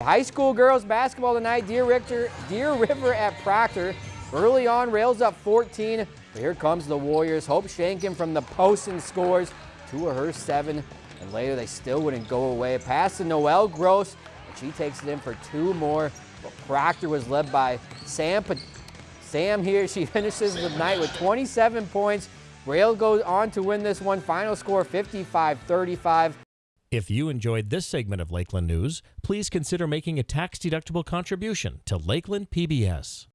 High school girls basketball tonight, Deer, Richter, Deer River at Proctor. Early on, Rails up 14. But here comes the Warriors. Hope Shankin from the post and scores two of her seven. And later, they still wouldn't go away. Pass to Noelle Gross, and she takes it in for two more. But Proctor was led by Sam. Sam here, she finishes the night with 27 points. Rail goes on to win this one. Final score 55-35. If you enjoyed this segment of Lakeland News, please consider making a tax-deductible contribution to Lakeland PBS.